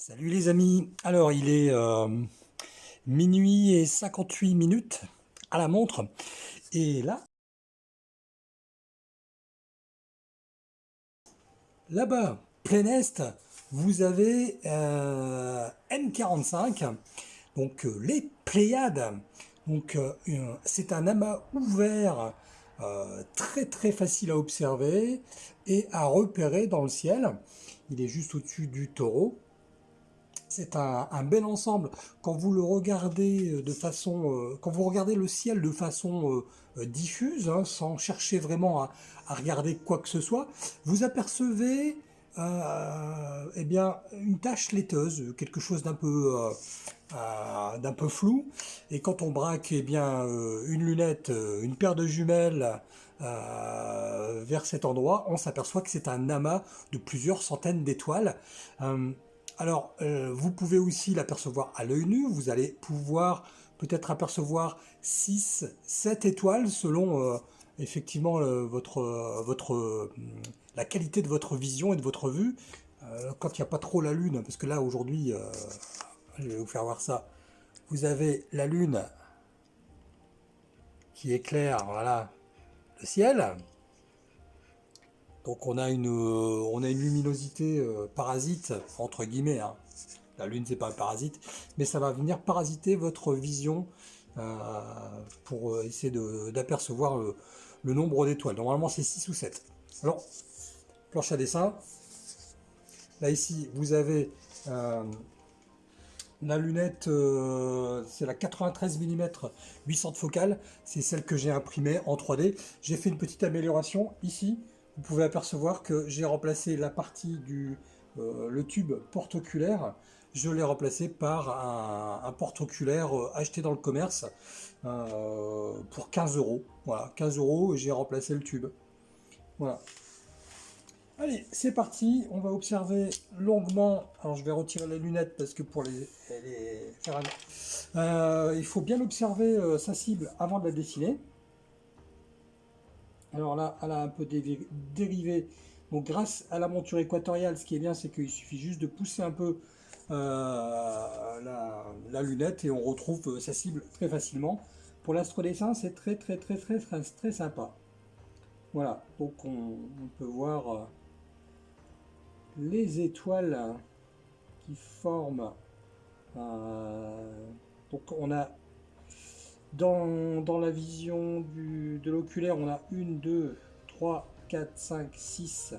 Salut les amis, alors il est euh, minuit et 58 minutes à la montre. Et là, là-bas, plein est, vous avez euh, N45, donc euh, les Pléiades, donc euh, c'est un amas ouvert très très facile à observer et à repérer dans le ciel, il est juste au-dessus du taureau. C'est un, bel ensemble. Quand vous le regardez euh, de façon, euh, quand vous regardez le ciel de façon euh, diffuse, hein, sans chercher vraiment à, regarder quoi que ce soit, vous apercevez eh bien, une tache laiteuse, quelque chose d'un peu, d'un peu flou. Et quand on braque eh bien, une lunette, une paire de jumelles vers cet endroit, on s'aperçoit que c'est un amas de plusieurs centaines d'étoiles. Alors, euh, vous pouvez aussi l'apercevoir à l'œil nu. Vous allez pouvoir peut-être apercevoir 6, 7 étoiles selon euh, effectivement votre, euh, la qualité de votre vision et de votre vue. Quand il n'y a pas trop la lune, parce que là aujourd'hui, je vais vous faire voir ça. Vous avez la lune qui éclaire, voilà, le ciel. Donc on a une, euh, on a une luminosité euh, parasite, entre guillemets. hein. La Lune, c'est pas un parasite, mais ça va venir parasiter votre vision euh, pour essayer d'apercevoir le, nombre d'étoiles. Normalement, c'est 6 ou 7. Alors, planche à dessin. Là, ici, vous avez la lunette, c'est la 93 mm 800 de focale. C'est celle que j'ai imprimée en 3D. J'ai fait une petite amélioration ici. Vous pouvez apercevoir que j'ai remplacé la partie du euh, le tube porte-oculaire. Je l'ai remplacé par un, porte-oculaire euh, acheté dans le commerce euh, pour 15 euros. Voilà, 15 euros j'ai remplacé le tube. Voilà. Allez, c'est parti. On va observer longuement. Alors, je vais retirer les lunettes parce que pour les, faire un- il faut bien observer sa cible avant de la dessiner. Alors là, elle a un peu dérivé. Donc, grâce à la monture équatoriale, ce qui est bien, c'est qu'il suffit juste de pousser un peu euh, la, lunette et on retrouve euh, sa cible très facilement. Pour l'astrodessin, c'est très, très, très, très, très, très sympa. Voilà, donc on, peut voir euh, les étoiles qui forment. donc on a dans, dans la vision du, de l'oculaire, on a 1, 2, 3, 4, 5, 6,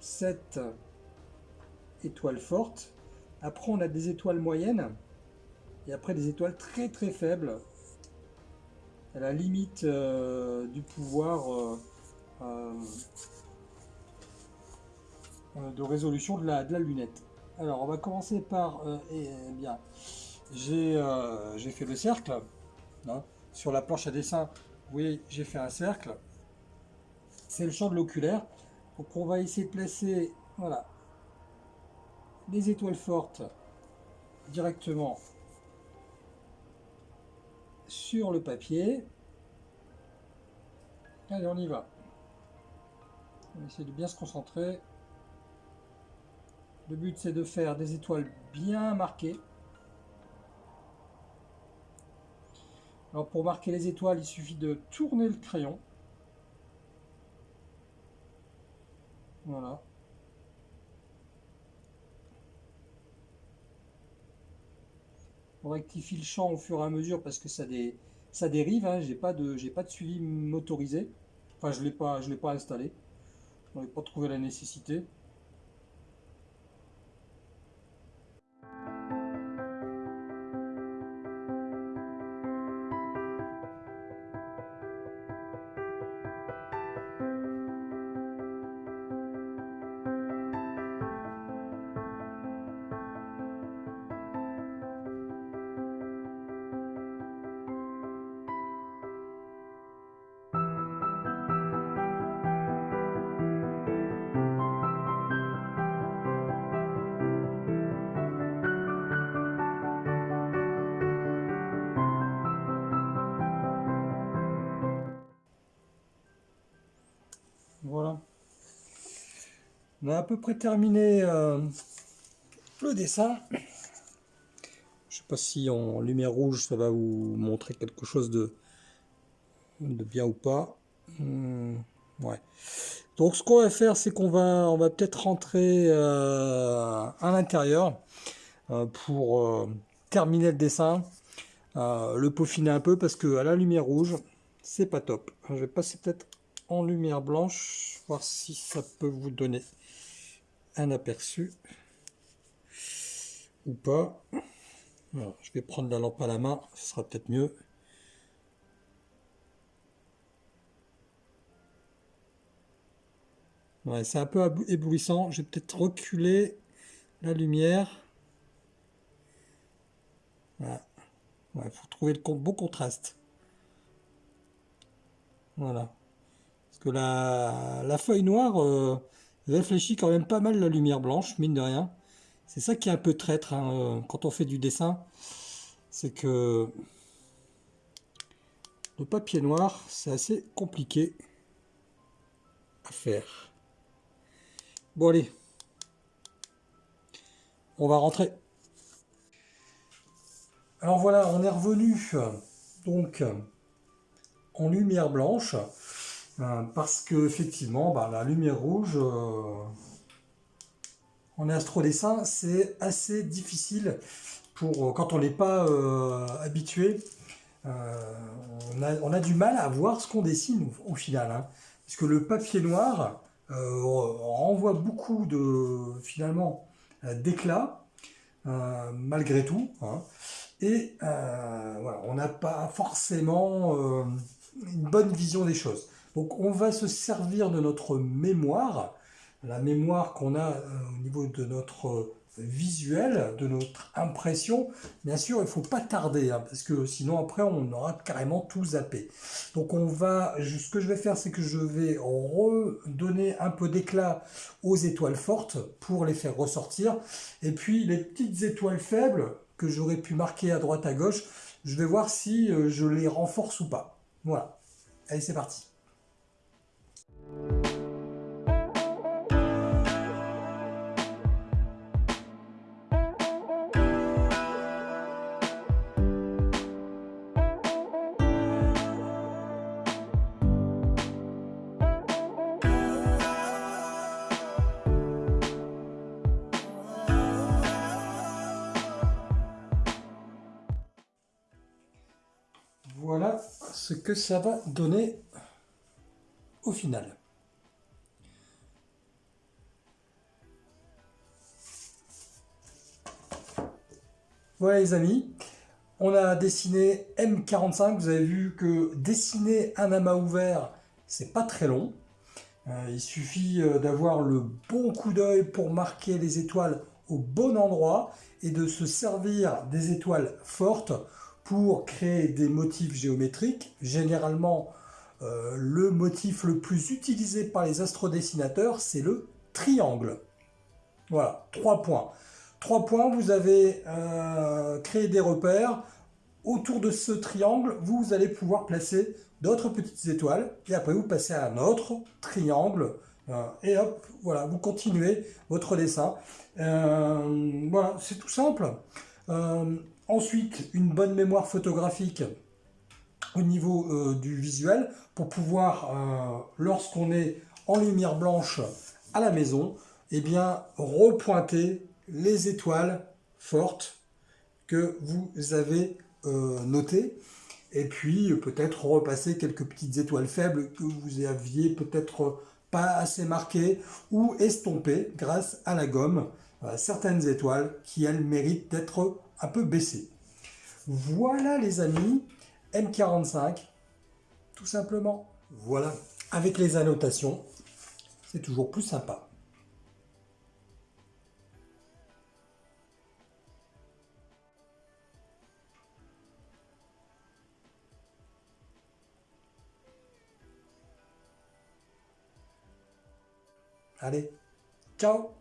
7 étoiles fortes. Après, on a des étoiles moyennes. Et après, des étoiles très très faibles. À la limite euh, du pouvoir euh, euh, de résolution de la, de la lunette. Alors, on va commencer par... euh, eh bien, j'ai euh, j'ai fait le cercle. Hein. Sur la planche à dessin, vous voyez, j'ai fait un cercle. C'est le champ de l'oculaire. Donc, on va essayer de placer... Voilà, les étoiles fortes directement sur le papier. Allez, on y va. On va essayer de bien se concentrer. Le but, c'est de faire des étoiles bien marquées. Alors, pour marquer les étoiles, il suffit de tourner le crayon. Voilà. On rectifie le champ au fur et à mesure parce que ça, dé- ça dérive. Hein. J'ai pas de, pas de suivi motorisé. Enfin, je l'ai pas, je l'ai pas installé. On n'ai pas trouvé la nécessité. Voilà. On a à peu près terminé euh, le dessin. Je sais pas si en lumière rouge ça va vous montrer quelque chose de, de bien ou pas. Hmm, ouais. Donc ce qu'on va faire, c'est qu'on va, on va peut-être rentrer euh, à l'intérieur euh, pour terminer le dessin, le peaufiner un peu parce que à la lumière rouge, c'est pas top. Je vais passer peut-être en lumière blanche, voir si ça peut vous donner un aperçu ou pas. je vais prendre la lampe à la main, ce sera peut-être mieux. Ouais, c'est un peu éblouissant. Je vais peut-être reculer la lumière. Il faut trouver le bon contraste. Voilà. Que la, feuille noire euh, réfléchit quand même pas mal la lumière blanche, mine de rien. C'est ça qui est un peu traître hein, euh, quand on fait du dessin. C'est que le papier noir, c'est assez compliqué à faire. Bon allez, on va rentrer. Alors voilà, on est revenu donc en lumière blanche euh, parce que effectivement bah, la lumière rouge euh, en astrodessin c'est assez difficile pour euh, quand on n'est pas habitué on a, du mal à voir ce qu'on dessine au, final hein. parce que le papier noir euh, renvoie beaucoup de finalement euh, d'éclat euh, malgré tout. Hein. et voilà, on n'a pas forcément une bonne vision des choses. Donc on va se servir de notre mémoire, la mémoire qu'on a au niveau de notre visuel, de notre impression, bien sûr, il ne faut pas tarder, hein, parce que sinon après on aura carrément tout zappé. Donc on va, ce que je vais faire, c'est que je vais redonner un peu d'éclat aux étoiles fortes pour les faire ressortir. Et puis les petites étoiles faibles que j'aurais pu marquer à droite à gauche, je vais voir si euh, je les renforce ou pas. Voilà. Allez, c'est parti. Ce que ça va donner au final. Voilà les amis, on a dessiné M45, vous avez vu que dessiner un amas ouvert, c'est pas très long. Euh, il suffit euh, d'avoir le bon coup d'œil pour marquer les étoiles au bon endroit et de se servir des étoiles fortes pour créer des motifs géométriques. Généralement, euh, le motif le plus utilisé par les astrodessinateurs, c'est le triangle. Voilà, trois points. Trois points, vous avez euh, créé des repères. Autour de ce triangle, vous allez pouvoir placer d'autres petites étoiles. Et après, vous passez à un autre triangle. Euh, et hop, voilà, vous continuez votre dessin. voilà, c'est tout simple. Ensuite, une bonne mémoire photographique au niveau euh, du visuel pour pouvoir, euh, lorsqu'on est en lumière blanche à la maison, eh bien, repointer les étoiles fortes que vous avez euh, notées. Et puis peut-être repasser quelques petites étoiles faibles que vous aviez peut-être pas assez marquées ou estompées grâce à la gomme certaines étoiles qui elles méritent d'être un peu baissé. Voilà les amis, M45, tout simplement. Voilà, avec les annotations, c'est toujours plus sympa. Allez, ciao